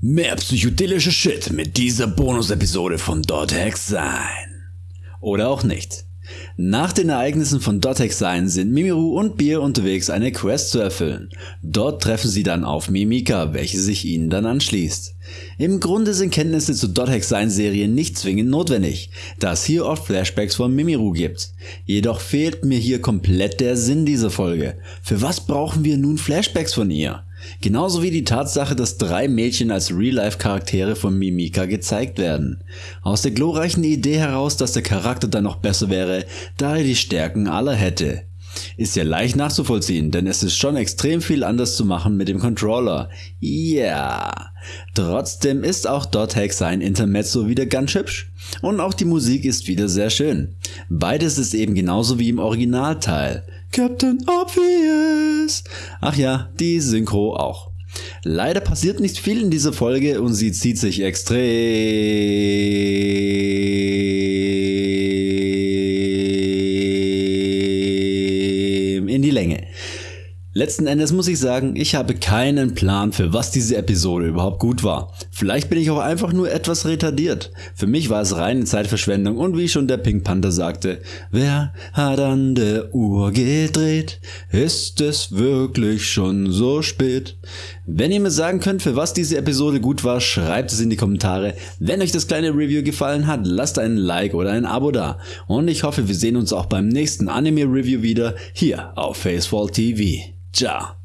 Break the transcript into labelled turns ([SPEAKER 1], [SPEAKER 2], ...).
[SPEAKER 1] Mehr psychedelische Shit mit dieser Bonus-Episode von Dothex sein. Oder auch nicht. Nach den Ereignissen von Dotex Sein sind Mimiru und Bier unterwegs, eine Quest zu erfüllen. Dort treffen sie dann auf Mimika, welche sich ihnen dann anschließt. Im Grunde sind Kenntnisse zu Dotex Sein Serien nicht zwingend notwendig, da es hier oft Flashbacks von Mimiru gibt. Jedoch fehlt mir hier komplett der Sinn dieser Folge. Für was brauchen wir nun Flashbacks von ihr? Genauso wie die Tatsache, dass drei Mädchen als Real-Life-Charaktere von Mimika gezeigt werden. Aus der glorreichen Idee heraus, dass der Charakter dann noch besser wäre, da er die Stärken aller hätte. Ist ja leicht nachzuvollziehen, denn es ist schon extrem viel anders zu machen mit dem Controller. Ja. Yeah. Trotzdem ist auch dort Hack sein Intermezzo wieder ganz hübsch. Und auch die Musik ist wieder sehr schön. Beides ist eben genauso wie im Originalteil. Captain Obvious. Ach ja, die Synchro auch. Leider passiert nicht viel in dieser Folge und sie zieht sich extrem in die Länge. Letzten Endes muss ich sagen, ich habe keinen Plan, für was diese Episode überhaupt gut war. Vielleicht bin ich auch einfach nur etwas retardiert. Für mich war es reine Zeitverschwendung und wie schon der Pink Panther sagte, wer hat an der Uhr gedreht? Ist es wirklich schon so spät? Wenn ihr mir sagen könnt, für was diese Episode gut war, schreibt es in die Kommentare. Wenn euch das kleine Review gefallen hat, lasst einen Like oder ein Abo da. Und ich hoffe, wir sehen uns auch beim nächsten Anime Review wieder hier auf Facefall TV. じゃあ。